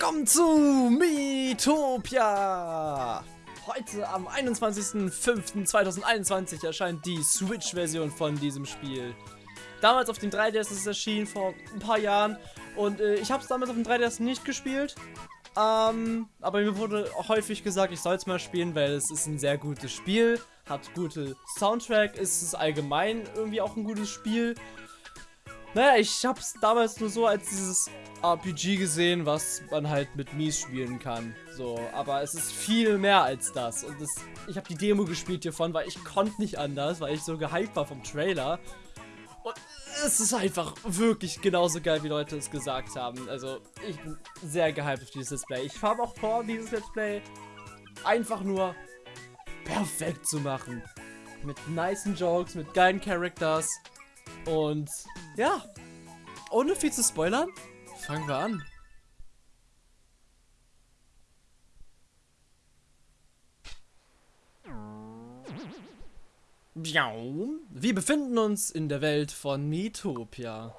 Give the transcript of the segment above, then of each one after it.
willkommen zu Miitopia! Heute am 21.05.2021 erscheint die Switch-Version von diesem Spiel. Damals auf dem 3DS ist es erschienen, vor ein paar Jahren. Und äh, ich habe es damals auf dem 3DS nicht gespielt. Ähm, aber mir wurde häufig gesagt, ich soll es mal spielen, weil es ist ein sehr gutes Spiel. Hat gute Soundtrack, ist es allgemein irgendwie auch ein gutes Spiel. Naja, ich habe es damals nur so als dieses RPG gesehen, was man halt mit Mies spielen kann. So, aber es ist viel mehr als das. Und das, ich habe die Demo gespielt hiervon, weil ich konnte nicht anders, weil ich so gehypt war vom Trailer. Und es ist einfach wirklich genauso geil, wie Leute es gesagt haben. Also, ich bin sehr gehypt auf dieses Display. Ich habe auch vor, dieses Let's Play einfach nur perfekt zu machen. Mit nicen Jokes, mit geilen Characters. Und ja, ohne viel zu spoilern, fangen wir an. Wir befinden uns in der Welt von Miitopia.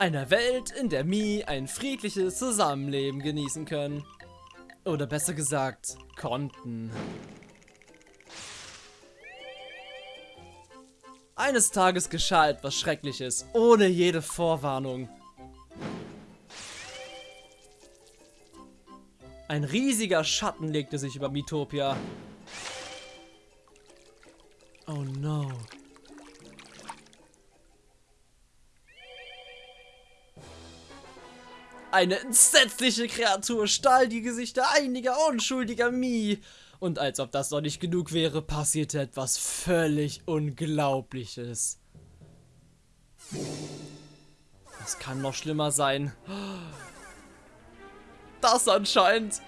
Einer Welt, in der Mi ein friedliches Zusammenleben genießen können. Oder besser gesagt, konnten. Eines Tages geschah etwas Schreckliches, ohne jede Vorwarnung. Ein riesiger Schatten legte sich über Mitopia. Oh no. Eine entsetzliche Kreatur stahl die Gesichter einiger unschuldiger Mii. Und als ob das noch nicht genug wäre, passierte etwas völlig Unglaubliches. Das kann noch schlimmer sein. Das anscheinend.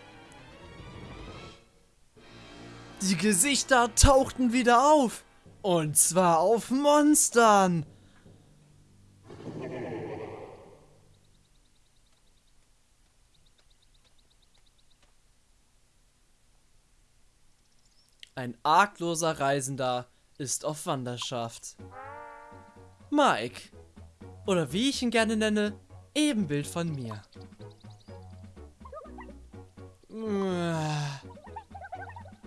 Die Gesichter tauchten wieder auf. Und zwar auf Monstern. Ein argloser Reisender ist auf Wanderschaft. Mike. Oder wie ich ihn gerne nenne, Ebenbild von mir.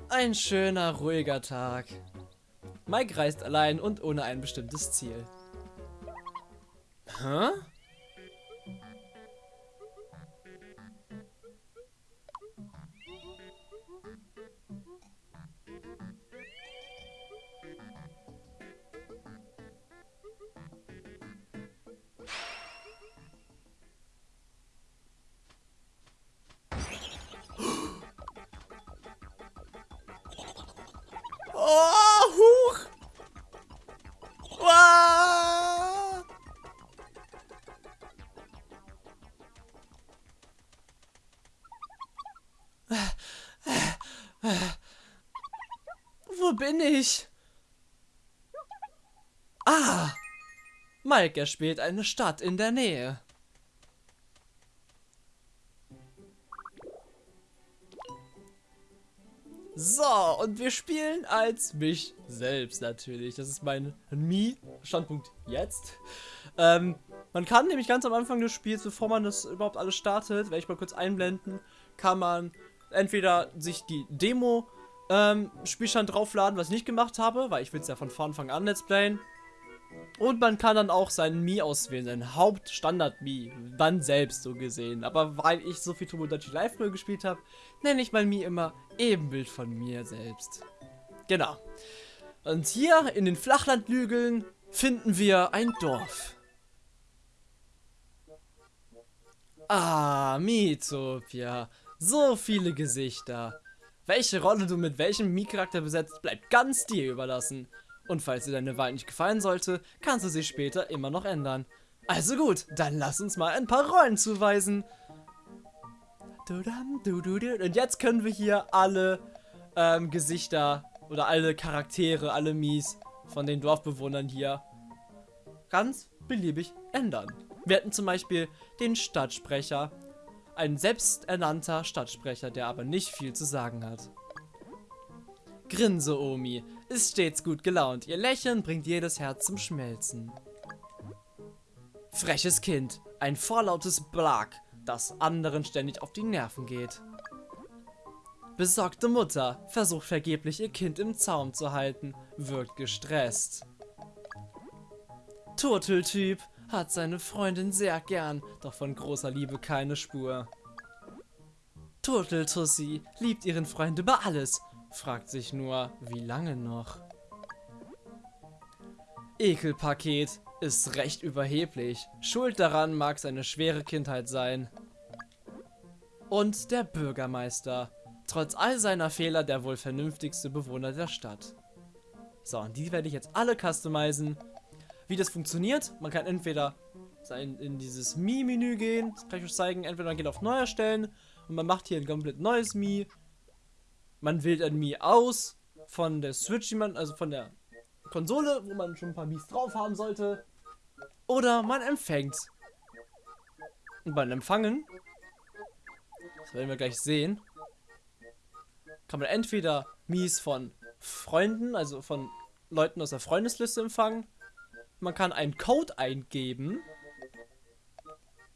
Ein schöner, ruhiger Tag. Mike reist allein und ohne ein bestimmtes Ziel. Hä? Bin ich? Ah! Mike erspielt eine Stadt in der Nähe. So, und wir spielen als mich selbst natürlich. Das ist mein Mi-Standpunkt jetzt. Ähm, man kann nämlich ganz am Anfang des Spiels, bevor man das überhaupt alles startet, werde ich mal kurz einblenden, kann man entweder sich die Demo ähm, Spielstand draufladen, was ich nicht gemacht habe, weil ich will es ja von Anfang an let's playen. Und man kann dann auch seinen Mi auswählen, seinen Hauptstandard-Mi, dann selbst so gesehen. Aber weil ich so viel Tomodachi Live Roll gespielt habe, nenne ich mein Mi immer Ebenbild von mir selbst. Genau. Und hier in den Flachlandlügeln finden wir ein Dorf. Ah, Miitopia. So viele Gesichter. Welche Rolle du mit welchem Mii-Charakter besetzt, bleibt ganz dir überlassen. Und falls dir deine Wahl nicht gefallen sollte, kannst du sie später immer noch ändern. Also gut, dann lass uns mal ein paar Rollen zuweisen. Und jetzt können wir hier alle ähm, Gesichter oder alle Charaktere, alle Mies von den Dorfbewohnern hier ganz beliebig ändern. Wir hätten zum Beispiel den Stadtsprecher, ein selbsternannter Stadtsprecher, der aber nicht viel zu sagen hat. Grinse Omi, ist stets gut gelaunt. Ihr Lächeln bringt jedes Herz zum Schmelzen. Freches Kind, ein vorlautes Blag, das anderen ständig auf die Nerven geht. Besorgte Mutter versucht vergeblich ihr Kind im Zaum zu halten, wirkt gestresst. Turteltyp hat seine Freundin sehr gern, doch von großer Liebe keine Spur. Turteltussi liebt ihren Freund über alles, fragt sich nur, wie lange noch. Ekelpaket ist recht überheblich. Schuld daran mag seine schwere Kindheit sein. Und der Bürgermeister. Trotz all seiner Fehler der wohl vernünftigste Bewohner der Stadt. So, und die werde ich jetzt alle customizen. Wie das funktioniert, man kann entweder in, in dieses Mi-Menü gehen, das kann ich euch zeigen, entweder man geht auf Neu erstellen und man macht hier ein komplett neues Mi. Man wählt ein Mi aus von der Switch, die man, also von der Konsole, wo man schon ein paar Mies drauf haben sollte. Oder man empfängt. Und beim Empfangen, das werden wir gleich sehen, kann man entweder Mies von Freunden, also von Leuten aus der Freundesliste empfangen. Man kann einen Code eingeben.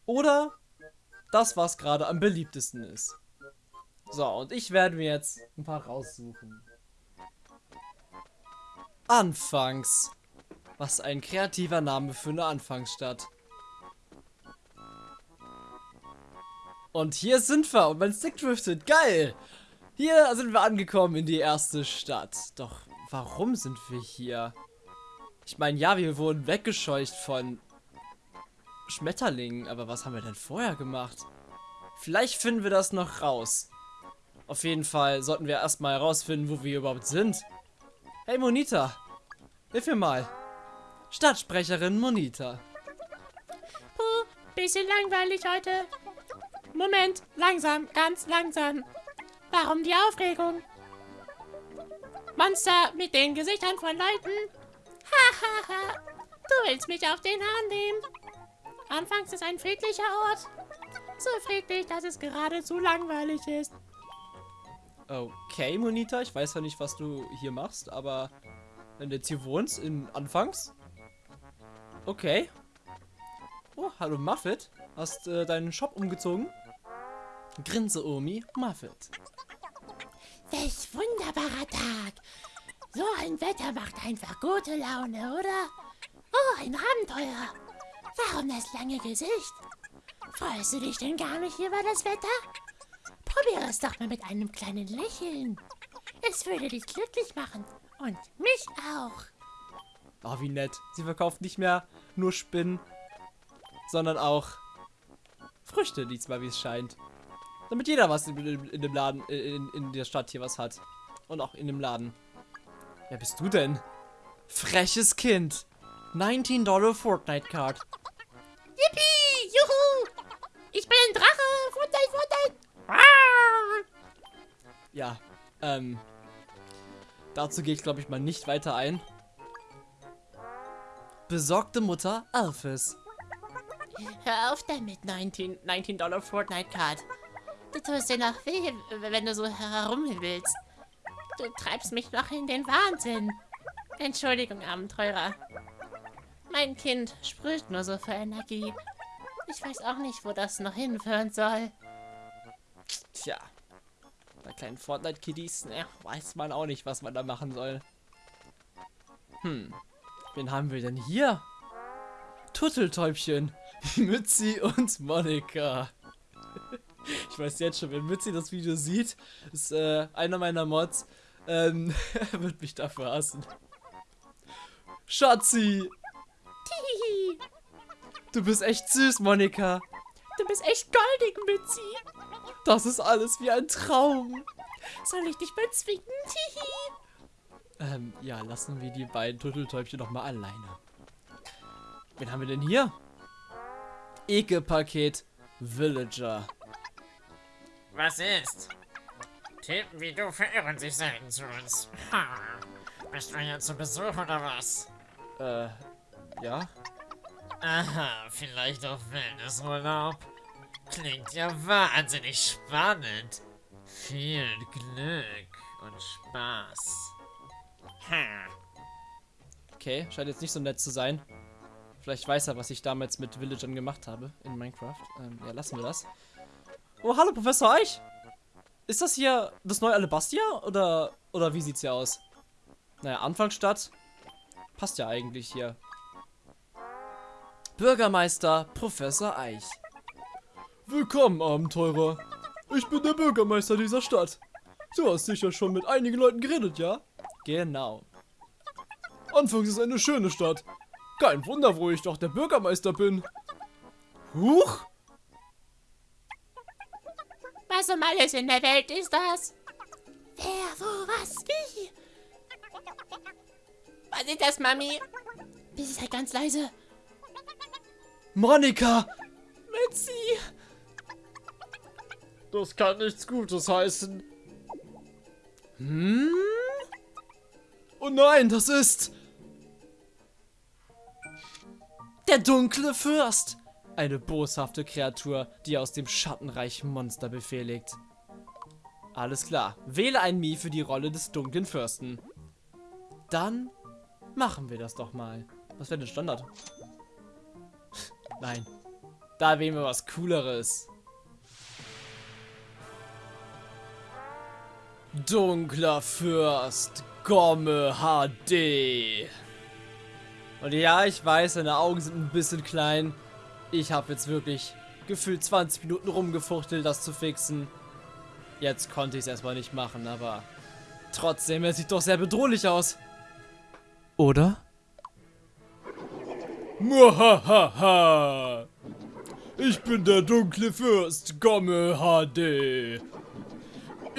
Oder das, was gerade am beliebtesten ist. So, und ich werde mir jetzt ein paar raussuchen. Anfangs. Was ein kreativer Name für eine Anfangsstadt. Und hier sind wir und mein Stick driftet. Geil! Hier sind wir angekommen in die erste Stadt. Doch warum sind wir hier? Ich meine, ja, wir wurden weggescheucht von Schmetterlingen. Aber was haben wir denn vorher gemacht? Vielleicht finden wir das noch raus. Auf jeden Fall sollten wir erstmal herausfinden, wo wir überhaupt sind. Hey Monita, hilf mir mal. Stadtsprecherin Monita. Puh, bisschen langweilig heute. Moment, langsam, ganz langsam. Warum die Aufregung? Monster mit den Gesichtern von Leuten? Hahaha, du willst mich auf den Hahn nehmen. Anfangs ist ein friedlicher Ort. So friedlich, dass es geradezu langweilig ist. Okay, Monita, ich weiß ja nicht, was du hier machst, aber wenn du jetzt hier wohnst, in Anfangs. Okay. Oh, hallo Muffet. Hast äh, deinen Shop umgezogen? Grinse Omi, Muffet. Welch wunderbarer Tag. So ein Wetter macht einfach gute Laune, oder? Oh, ein Abenteuer. Warum das lange Gesicht? Freust du dich denn gar nicht über das Wetter? Probiere es doch mal mit einem kleinen Lächeln. Es würde dich glücklich machen. Und mich auch. Oh, wie nett. Sie verkauft nicht mehr nur Spinnen, sondern auch Früchte diesmal, wie es scheint. Damit jeder was in, in, dem Laden, in, in der Stadt hier was hat. Und auch in dem Laden. Wer bist du denn? Freches Kind. 19 Dollar Fortnite Card. Yippie! Juhu! Ich bin ein Drache! Fortnite, Fortnite! Ah! Ja, ähm. Dazu gehe ich, glaube ich, mal nicht weiter ein. Besorgte Mutter Alphys. Hör auf damit, 19, 19 Dollar Fortnite Card. Du tust dir noch weh, wenn du so herumwillst. Du treibst mich noch in den Wahnsinn. Entschuldigung, Abenteurer. Mein Kind sprüht nur so für Energie. Ich weiß auch nicht, wo das noch hinführen soll. Tja, bei kleinen Fortnite-Kiddies, ne, weiß man auch nicht, was man da machen soll. Hm, wen haben wir denn hier? Turteltäubchen, Mützi und Monika. Ich weiß jetzt schon, wenn Mützi das Video sieht, ist äh, einer meiner Mods, ähm, er wird mich dafür hassen. Schatzi! Tihihi. Du bist echt süß, Monika. Du bist echt goldig, Mützi. Das ist alles wie ein Traum. Soll ich dich bezwingen? Tihi. Ähm, ja, lassen wir die beiden Turteltäubchen noch mal alleine. Wen haben wir denn hier? Ekelpaket Villager. Was ist? Typen wie du verirren sich selten zu uns. Ha. Bist du hier zu Besuch oder was? Äh, ja? Aha, vielleicht auf Wellnessurlaub. Klingt ja wahnsinnig spannend. Viel Glück und Spaß. Hm. Okay, scheint jetzt nicht so nett zu sein. Vielleicht weiß er, was ich damals mit Villagern gemacht habe in Minecraft. Ähm, ja, lassen wir das. Oh, hallo, Professor Eich. Ist das hier das neue Alabastia? Oder, oder wie sieht's hier aus? Naja, Anfangsstadt. Passt ja eigentlich hier. Bürgermeister Professor Eich. Willkommen, Abenteurer. Ich bin der Bürgermeister dieser Stadt. Du hast sicher schon mit einigen Leuten geredet, ja? Genau. Anfangs ist eine schöne Stadt. Kein Wunder, wo ich doch der Bürgermeister bin. Huch! Was um alles in der Welt ist das? Wer, wo, was, wie? Was ist das, Mami? Bist du halt ganz leise. Monika! Mitzi! Das kann nichts Gutes heißen. Hm? Oh nein, das ist... Der dunkle Fürst! Eine boshafte Kreatur, die aus dem Schattenreich Monster befehligt. Alles klar. Wähle ein Mii für die Rolle des dunklen Fürsten. Dann machen wir das doch mal. Was wäre denn Standard? Nein. Da wählen wir was Cooleres. Dunkler Fürst Gomme HD. Und ja, ich weiß, seine Augen sind ein bisschen klein. Ich habe jetzt wirklich gefühlt 20 Minuten rumgefuchtelt, das zu fixen. Jetzt konnte ich es erstmal nicht machen, aber trotzdem, er sieht doch sehr bedrohlich aus. Oder? Muhahaha! Ich bin der dunkle Fürst Gomme HD.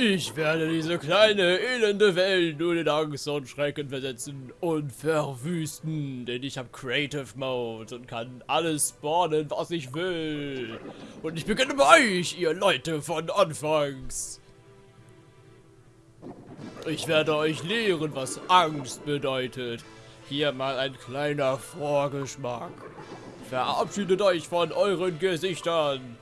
Ich werde diese kleine, elende Welt nur in Angst und Schrecken versetzen und verwüsten, denn ich habe Creative Mode und kann alles spawnen, was ich will. Und ich beginne bei euch, ihr Leute von Anfangs. Ich werde euch lehren, was Angst bedeutet. Hier mal ein kleiner Vorgeschmack. Verabschiedet euch von euren Gesichtern.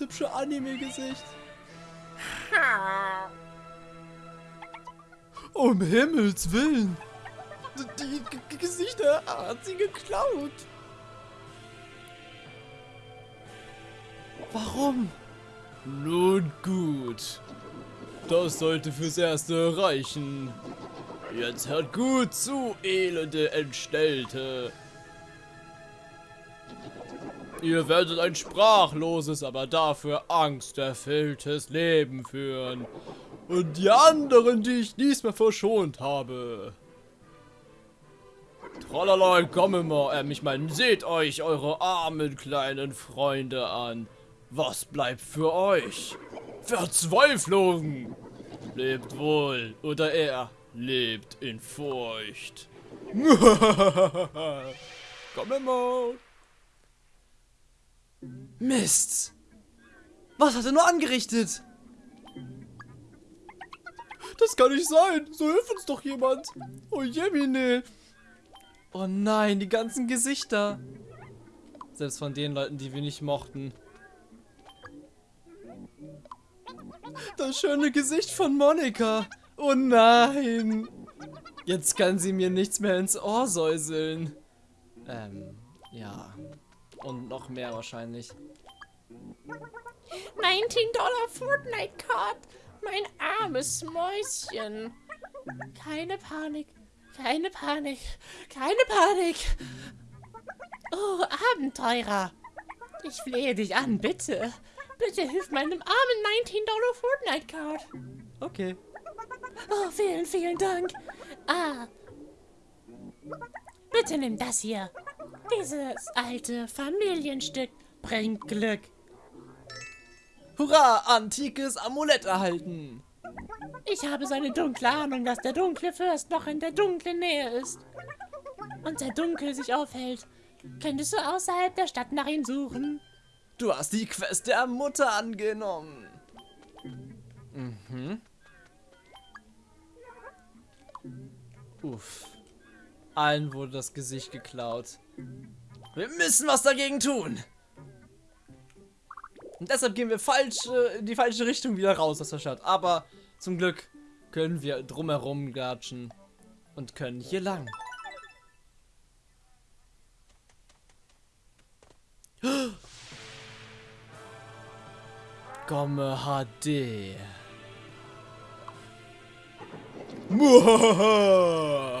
Das hübsche Anime-Gesicht. Um Himmels Willen! Die G Gesichter hat sie geklaut! Warum? Nun gut. Das sollte fürs Erste reichen. Jetzt hört gut zu, elende Entstellte. Ihr werdet ein sprachloses, aber dafür angsterfülltes Leben führen. Und die anderen, die ich diesmal verschont habe. Tralala, komme mal, ähm, ich meine, seht euch eure armen kleinen Freunde an. Was bleibt für euch? Verzweiflung! Lebt wohl, oder er lebt in Furcht. Komm mal. Mist! Was hat er nur angerichtet? Das kann nicht sein. So hilft uns doch jemand. Oh Jemine. Oh nein, die ganzen Gesichter. Selbst von den Leuten, die wir nicht mochten. Das schöne Gesicht von Monika. Oh nein. Jetzt kann sie mir nichts mehr ins Ohr säuseln. Ähm, ja. Und noch mehr wahrscheinlich. 19 Dollar Fortnite-Card! Mein armes Mäuschen! Keine Panik, keine Panik, keine Panik! Oh, Abenteurer! Ich flehe dich an, bitte! Bitte hilf meinem armen 19 Dollar Fortnite-Card! Okay. Oh, vielen, vielen Dank! Ah! Bitte nimm das hier! Dieses alte Familienstück bringt Glück! Hurra, antikes Amulett erhalten. Ich habe so eine dunkle Ahnung, dass der dunkle Fürst noch in der dunklen Nähe ist. Und der Dunkel sich aufhält. Könntest du außerhalb der Stadt nach ihm suchen? Du hast die Quest der Mutter angenommen. Mhm. Uff. Allen wurde das Gesicht geklaut. Wir müssen was dagegen tun. Und deshalb gehen wir falsch, äh, in die falsche Richtung wieder raus aus der Stadt. Aber zum Glück können wir drumherum gatschen und können hier lang. Komme HD. Muhahaha.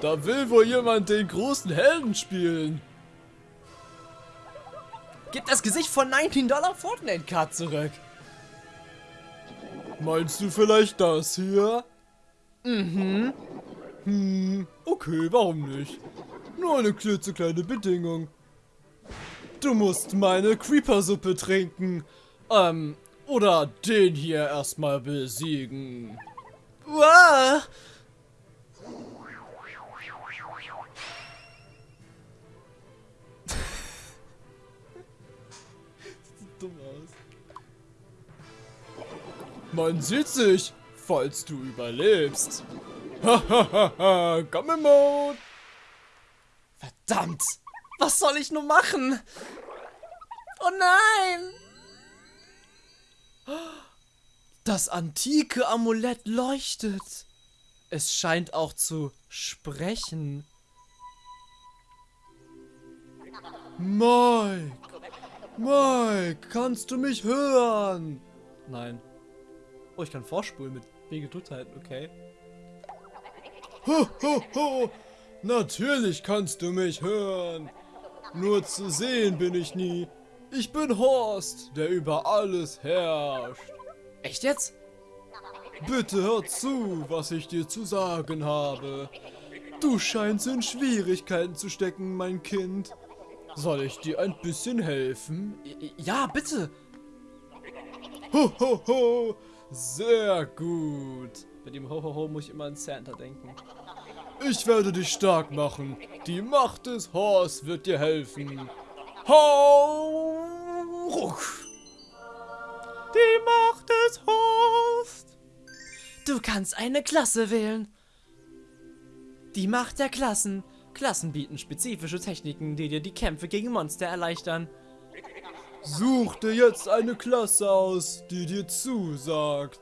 Da will wohl jemand den großen Helden spielen. Gib das Gesicht von 19 Dollar Fortnite Card zurück. Meinst du vielleicht das hier? Mhm. Hm, okay, warum nicht? Nur eine klitzekleine Bedingung. Du musst meine Creeper-Suppe trinken. Ähm, oder den hier erstmal besiegen. Uah! Man sieht sich, falls du überlebst. Hahaha, Gamme Mode. Verdammt! Was soll ich nur machen? Oh nein! Das antike Amulett leuchtet. Es scheint auch zu sprechen. Mike! Mike, kannst du mich hören? Nein. Oh, ich kann vorspulen mit B gedrückt halten, okay. Ho, ho, ho! Natürlich kannst du mich hören. Nur zu sehen bin ich nie. Ich bin Horst, der über alles herrscht. Echt jetzt? Bitte hör zu, was ich dir zu sagen habe. Du scheinst in Schwierigkeiten zu stecken, mein Kind. Soll ich dir ein bisschen helfen? Ja, bitte. Ho, ho, ho. Sehr gut. Bei dem Ho, ho, ho muss ich immer an Santa denken. Ich werde dich stark machen. Die Macht des Horst wird dir helfen. Hau! Ruck. Die Macht des Horst. Du kannst eine Klasse wählen. Die Macht der Klassen. Klassen bieten spezifische Techniken, die dir die Kämpfe gegen Monster erleichtern. Such dir jetzt eine Klasse aus, die dir zusagt.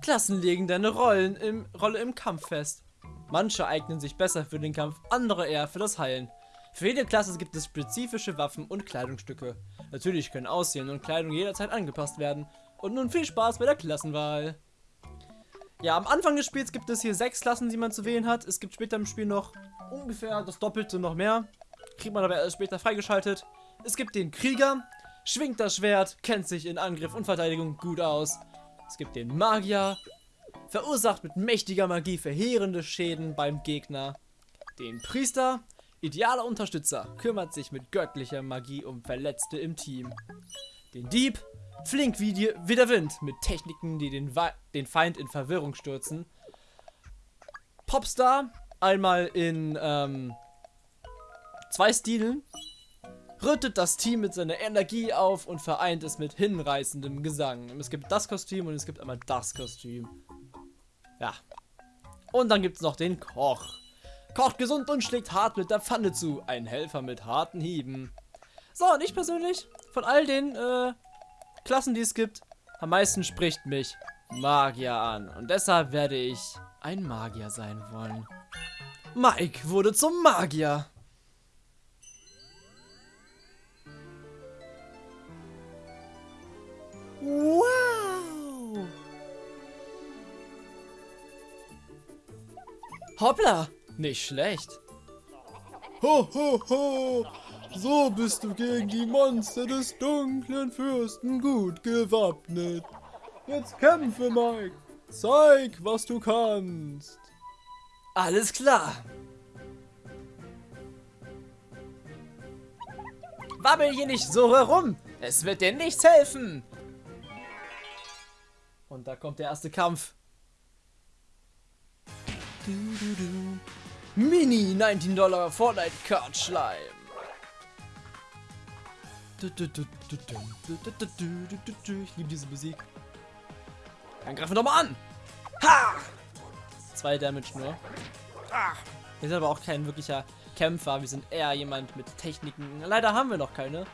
Klassen legen deine Rollen im, Rolle im Kampf fest. Manche eignen sich besser für den Kampf, andere eher für das Heilen. Für jede Klasse gibt es spezifische Waffen und Kleidungsstücke. Natürlich können Aussehen und Kleidung jederzeit angepasst werden. Und nun viel Spaß bei der Klassenwahl. Ja, am Anfang des Spiels gibt es hier sechs Klassen, die man zu wählen hat. Es gibt später im Spiel noch ungefähr das Doppelte noch mehr. Kriegt man aber erst später freigeschaltet. Es gibt den Krieger, schwingt das Schwert, kennt sich in Angriff und Verteidigung gut aus. Es gibt den Magier, verursacht mit mächtiger Magie verheerende Schäden beim Gegner. Den Priester, idealer Unterstützer, kümmert sich mit göttlicher Magie um Verletzte im Team. Den Dieb, Flink wie, die, wie der Wind, mit Techniken, die den, den Feind in Verwirrung stürzen. Popstar, einmal in ähm, zwei Stilen, rüttet das Team mit seiner Energie auf und vereint es mit hinreißendem Gesang. Es gibt das Kostüm und es gibt einmal das Kostüm. Ja. Und dann gibt es noch den Koch. Kocht gesund und schlägt hart mit der Pfanne zu. Ein Helfer mit harten Hieben. So, und ich persönlich, von all den äh, Klassen, die es gibt, am meisten spricht mich Magier an. Und deshalb werde ich ein Magier sein wollen. Mike wurde zum Magier. Wow! Hoppla! Nicht schlecht. Ho, ho, ho! So bist du gegen die Monster des dunklen Fürsten gut gewappnet. Jetzt kämpfe, Mike. Zeig, was du kannst. Alles klar. Wabbel hier nicht so herum. Es wird dir nichts helfen. Und da kommt der erste Kampf. Du, du, du. Mini 19 Dollar Fortnite Card Schleim. Ich liebe diese Musik. Dann greifen wir doch mal an. Ha! Zwei Damage nur. Wir sind aber auch kein wirklicher Kämpfer. Wir sind eher jemand mit Techniken. Leider haben wir noch keine.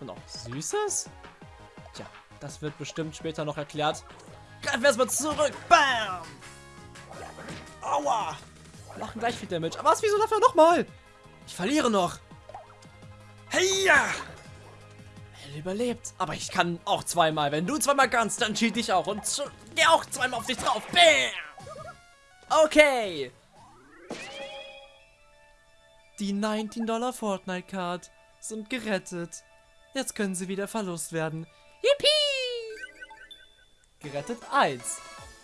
Und auch Süßes? Tja, das wird bestimmt später noch erklärt. Greifen wir erstmal zurück. Bam! Aua! Machen gleich viel Damage. Aber was, wieso dafür nochmal? Ich verliere noch. Hey ja! Er überlebt. Aber ich kann auch zweimal. Wenn du zweimal kannst, dann cheat ich auch. Und geh auch zweimal auf dich drauf. Bam! Okay. Die 19 Dollar Fortnite Card sind gerettet. Jetzt können sie wieder Verlust werden. Yippie! Gerettet 1.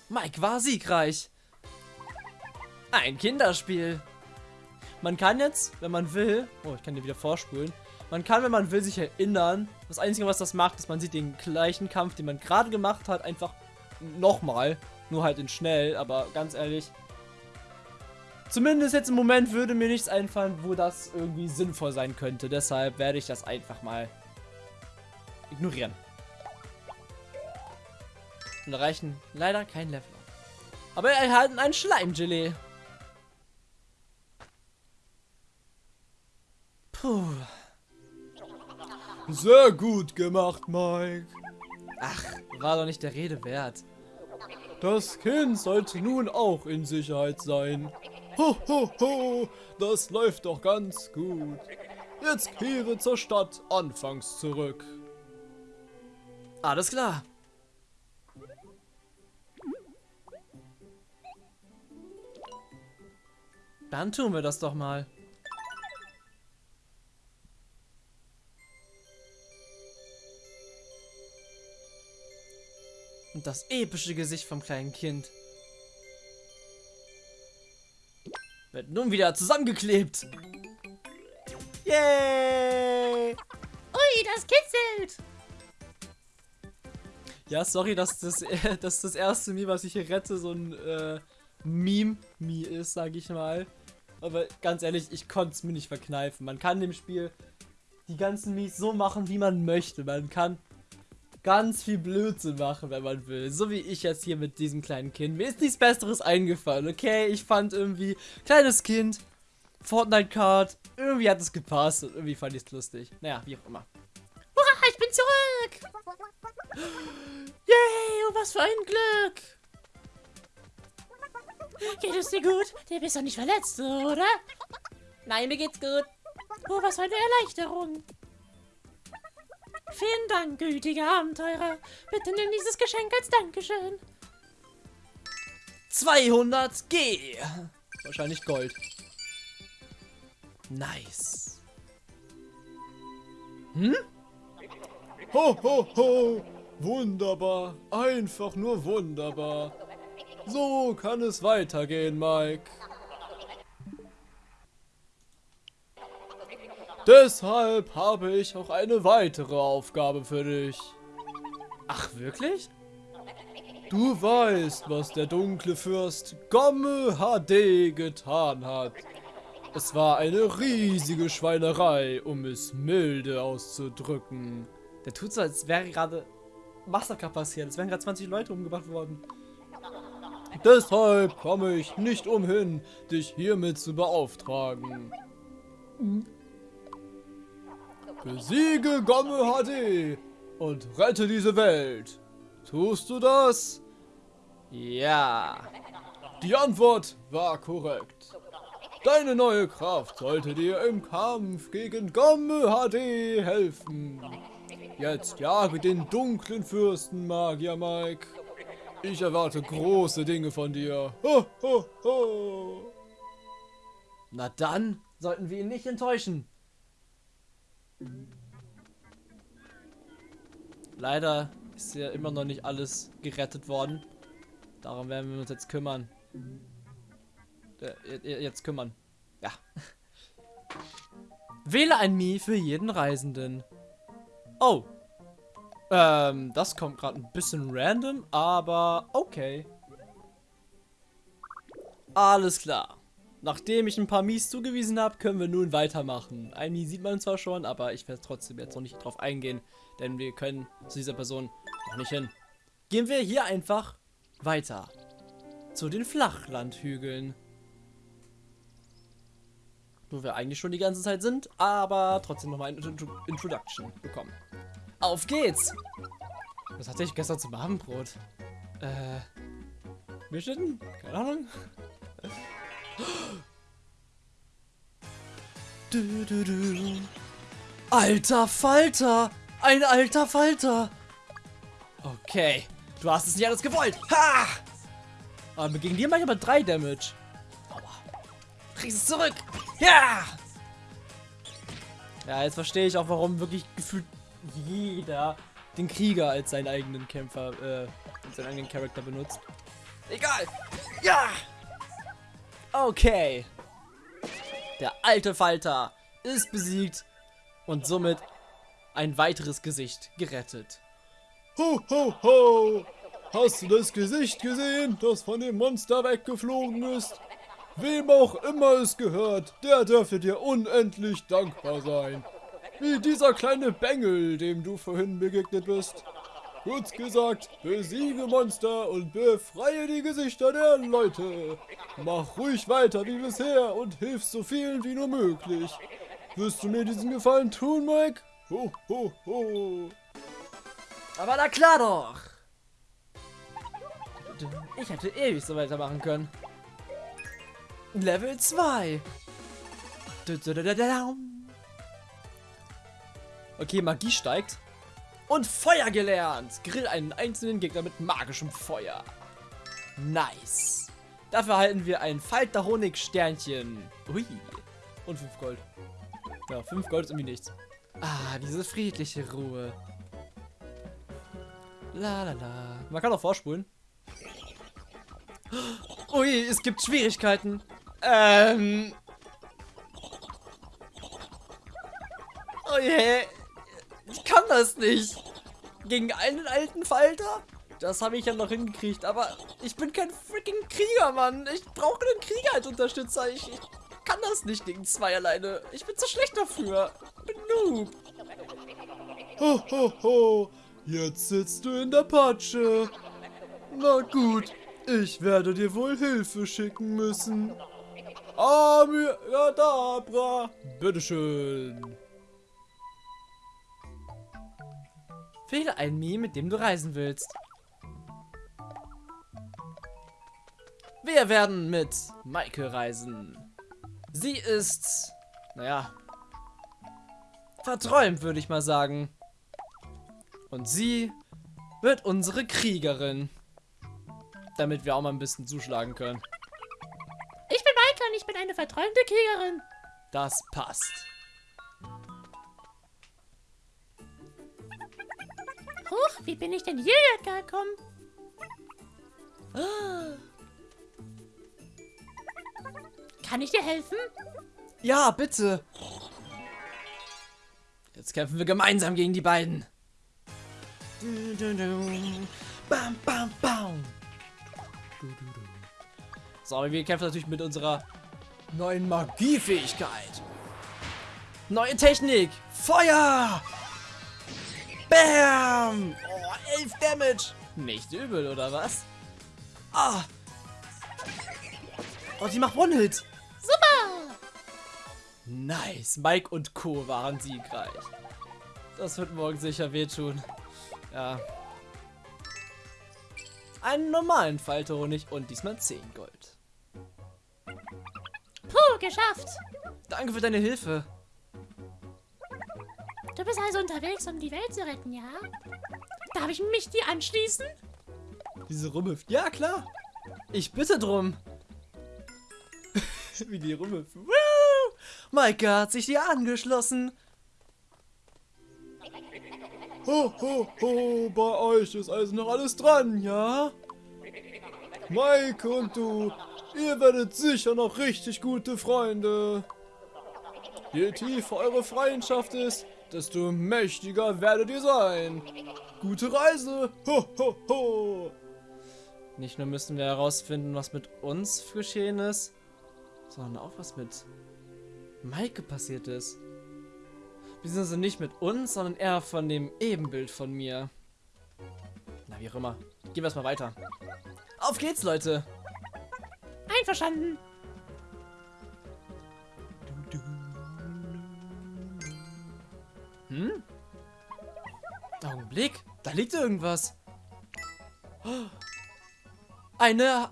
Mike war siegreich. Ein Kinderspiel. Man kann jetzt, wenn man will, oh, ich kann dir wieder vorspulen. Man kann, wenn man will, sich erinnern. Das Einzige, was das macht, ist, man sieht den gleichen Kampf, den man gerade gemacht hat, einfach nochmal. Nur halt in schnell, aber ganz ehrlich. Zumindest jetzt im Moment würde mir nichts einfallen, wo das irgendwie sinnvoll sein könnte. Deshalb werde ich das einfach mal ignorieren. Und erreichen leider kein Level. Aber wir erhalten ein Schleimgelee. Puh. Sehr gut gemacht, Mike. Ach, war doch nicht der Rede wert. Das Kind sollte nun auch in Sicherheit sein. Ho, ho, ho, das läuft doch ganz gut. Jetzt kehre zur Stadt anfangs zurück. Alles klar. Dann tun wir das doch mal. Und das epische Gesicht vom kleinen Kind. Wird nun wieder zusammengeklebt. Yay! Ui, das kitzelt! Ja, sorry, dass das, dass das erste Meme, was ich hier rette, so ein äh, Meme-Me ist, sag ich mal. Aber ganz ehrlich, ich konnte es mir nicht verkneifen. Man kann dem Spiel die ganzen Mies so machen, wie man möchte. Man kann ganz viel Blödsinn machen, wenn man will. So wie ich jetzt hier mit diesem kleinen Kind. Mir ist nichts Besseres eingefallen, okay? Ich fand irgendwie, kleines Kind, Fortnite-Card, irgendwie hat es gepasst und irgendwie fand ich es lustig. Naja, wie auch immer. Hurra, ich bin zurück! Yay, was für ein Glück! Geht es dir gut? Du bist doch nicht verletzt, oder? Nein, mir geht's gut. Oh, was für eine Erleichterung. Vielen Dank, gütiger Abenteurer. Bitte nimm dieses Geschenk als Dankeschön. 200 G. Wahrscheinlich Gold. Nice. Hm? Ho, ho, ho. Wunderbar. Einfach nur wunderbar. So kann es weitergehen, Mike. Deshalb habe ich auch eine weitere Aufgabe für dich. Ach, wirklich? Du weißt, was der dunkle Fürst Gomme HD getan hat. Es war eine riesige Schweinerei, um es milde auszudrücken. Der tut so, als wäre gerade Massaker passiert. Es wären gerade 20 Leute umgebracht worden. Deshalb komme ich nicht umhin, dich hiermit zu beauftragen. Besiege Gomme HD und rette diese Welt. Tust du das? Ja. Die Antwort war korrekt. Deine neue Kraft sollte dir im Kampf gegen Gomme HD helfen. Jetzt jage den dunklen Fürsten, Magier Mike. Ich erwarte große Dinge von dir. Ho, ho, ho. Na dann sollten wir ihn nicht enttäuschen. Leider ist ja immer noch nicht alles gerettet worden. Darum werden wir uns jetzt kümmern. Äh, jetzt kümmern. Ja. Wähle ein Mii für jeden Reisenden. Oh. Ähm, das kommt gerade ein bisschen random, aber okay. Alles klar. nachdem ich ein paar Mies zugewiesen habe, können wir nun weitermachen. Ein Mies sieht man zwar schon, aber ich werde trotzdem jetzt noch nicht drauf eingehen, denn wir können zu dieser Person noch nicht hin. Gehen wir hier einfach weiter. Zu den Flachlandhügeln. Wo wir eigentlich schon die ganze Zeit sind, aber trotzdem nochmal eine Intro Introduction bekommen. Auf geht's! Was hatte ich gestern zum Abendbrot? Äh. Milchschnitten? Keine Ahnung. Du, du, du. Alter Falter! Ein alter Falter! Okay. Du hast es nicht alles gewollt. Ha! Aber gegen die mache ich aber 3 Damage. Aua. Kriegst es zurück. Ja! Ja, jetzt verstehe ich auch, warum wirklich gefühlt jeder den Krieger als seinen eigenen Kämpfer, äh, als seinen eigenen Charakter benutzt. Egal. Ja! Okay. Der alte Falter ist besiegt und somit ein weiteres Gesicht gerettet. Ho, ho, ho! Hast du das Gesicht gesehen, das von dem Monster weggeflogen ist? Wem auch immer es gehört, der dürfte dir unendlich dankbar sein. Wie dieser kleine Bengel, dem du vorhin begegnet bist. Kurz gesagt, besiege Monster und befreie die Gesichter der Leute. Mach ruhig weiter wie bisher und hilf so vielen wie nur möglich. Wirst du mir diesen Gefallen tun, Mike? Ho, ho, ho. Aber na klar doch! Ich hätte ewig so weitermachen können. Level 2. Okay, Magie steigt. Und Feuer gelernt. Grill einen einzelnen Gegner mit magischem Feuer. Nice. Dafür erhalten wir ein Falter Honig Sternchen. Ui. Und 5 Gold. Ja, 5 Gold ist irgendwie nichts. Ah, diese friedliche Ruhe. La la la. Man kann auch vorspulen. Ui, es gibt Schwierigkeiten. Ähm. Oh je. Ich kann das nicht. Gegen einen alten Falter? Das habe ich ja noch hingekriegt, aber ich bin kein freaking Krieger, Mann. Ich brauche einen Krieger als Unterstützer. Ich, ich kann das nicht gegen zwei alleine. Ich bin zu schlecht dafür. Bin Noob. Ho, ho, ho. Jetzt sitzt du in der Patsche. Na gut, ich werde dir wohl Hilfe schicken müssen. Amiradabra. Bitteschön. Wähle ein Mii, mit dem du reisen willst. Wir werden mit Maike reisen. Sie ist, naja, verträumt, würde ich mal sagen. Und sie wird unsere Kriegerin. Damit wir auch mal ein bisschen zuschlagen können. Ich bin Maike und ich bin eine verträumte Kriegerin. Das passt. Wie bin ich denn hierher gekommen? Kann ich dir helfen? Ja, bitte. Jetzt kämpfen wir gemeinsam gegen die beiden. Bam, bam, bam. So, aber wir kämpfen natürlich mit unserer neuen Magiefähigkeit. Neue Technik. Feuer. Bam. Oh, 11 Damage. Nicht übel, oder was? Ah. Oh, die macht One-Hit. Super! Nice. Mike und Co. waren siegreich. Das wird morgen sicher wehtun. Ja. Einen normalen Falterhonig und diesmal 10 Gold. Puh, geschafft. Danke für deine Hilfe. Du bist also unterwegs, um die Welt zu retten, ja? Darf ich mich dir anschließen? Diese rumhüpft. Ja, klar. Ich bitte drum. Wie die rumhüpfen. Woo! Maike hat sich dir angeschlossen. Ho, ho, ho, bei euch ist also noch alles dran, ja? Maike und du, ihr werdet sicher noch richtig gute Freunde. Je tiefer eure Freundschaft ist, desto mächtiger werdet ihr sein. Gute Reise, ho, ho, ho. Nicht nur müssen wir herausfinden, was mit uns geschehen ist, sondern auch was mit Maike passiert ist. Beziehungsweise nicht mit uns, sondern eher von dem Ebenbild von mir. Na, wie auch immer. Gehen wir erstmal weiter. Auf geht's, Leute! Einverstanden. Hm? Augenblick, da liegt irgendwas. Eine,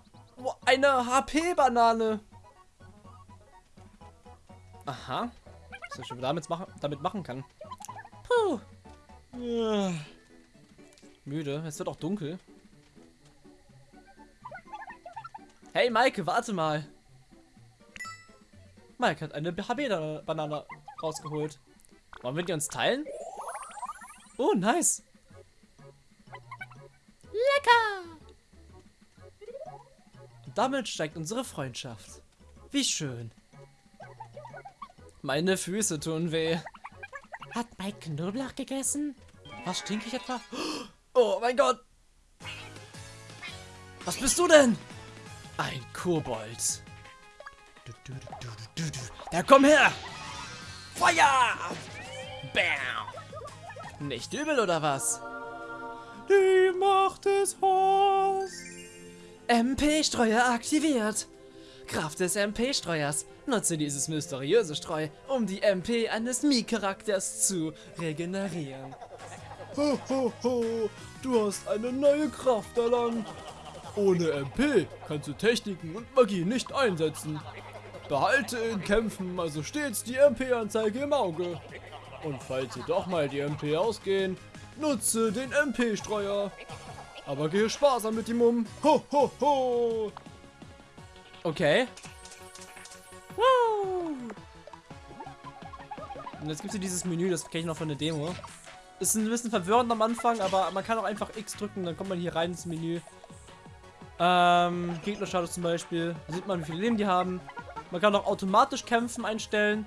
eine HP-Banane. Aha. Was ich schon damit machen, damit machen kann. Puh. Ja. Müde. Es wird auch dunkel. Hey, Maike, warte mal. Maike hat eine HP-Banane rausgeholt. Wollen wir die uns teilen? Oh, nice. Lecker. Und damit steigt unsere Freundschaft. Wie schön. Meine Füße tun weh. Hat Mike Knoblauch gegessen? Was stinke ich etwa? Oh mein Gott. Was bist du denn? Ein Kobold. Ja, komm her. Feuer. Bam. Nicht übel oder was? Die Macht des Horst. MP-Streuer aktiviert. Kraft des MP-Streuers. Nutze dieses mysteriöse Streu, um die MP eines Mii-Charakters zu regenerieren. Ho, ho, ho, du hast eine neue Kraft erlangt. Ohne MP kannst du Techniken und Magie nicht einsetzen. Behalte in Kämpfen also stets die MP-Anzeige im Auge. Und falls dir doch mal die MP ausgehen, nutze den MP-Streuer. Aber gehe sparsam mit ihm um. Ho, ho, ho. Okay. Woo! Und jetzt gibt es hier dieses Menü, das kenne ich noch von der Demo. Ist ein bisschen verwirrend am Anfang, aber man kann auch einfach X drücken, dann kommt man hier rein ins Menü. Ähm, Gegnerstatus zum Beispiel. Da sieht man, wie viele Leben die haben. Man kann auch automatisch kämpfen einstellen.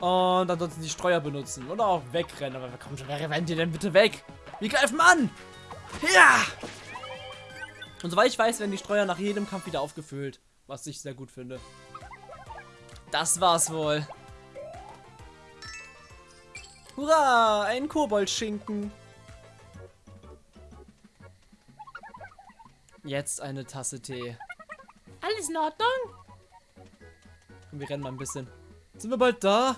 Und ansonsten die Streuer benutzen. Oder auch wegrennen. Aber komm schon, wer rennt ihr denn bitte weg? Wir greifen an! Ja! Und soweit ich weiß, werden die Streuer nach jedem Kampf wieder aufgefüllt. Was ich sehr gut finde. Das war's wohl. Hurra! Ein Koboldschinken. Jetzt eine Tasse Tee. Alles in Ordnung? Komm, wir rennen mal ein bisschen. Sind wir bald da?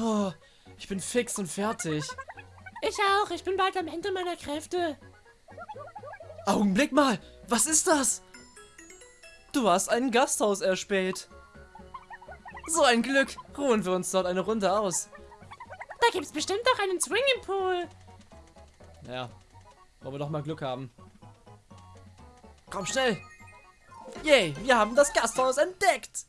Puh, ich bin fix und fertig. Ich auch. Ich bin bald am Ende meiner Kräfte. Augenblick mal, was ist das? Du hast ein Gasthaus erspäht. So ein Glück. Ruhen wir uns dort eine Runde aus. Da gibt's bestimmt auch einen Swimmingpool. Ja, wollen wir doch mal Glück haben. Komm schnell. Yay, wir haben das Gasthaus entdeckt.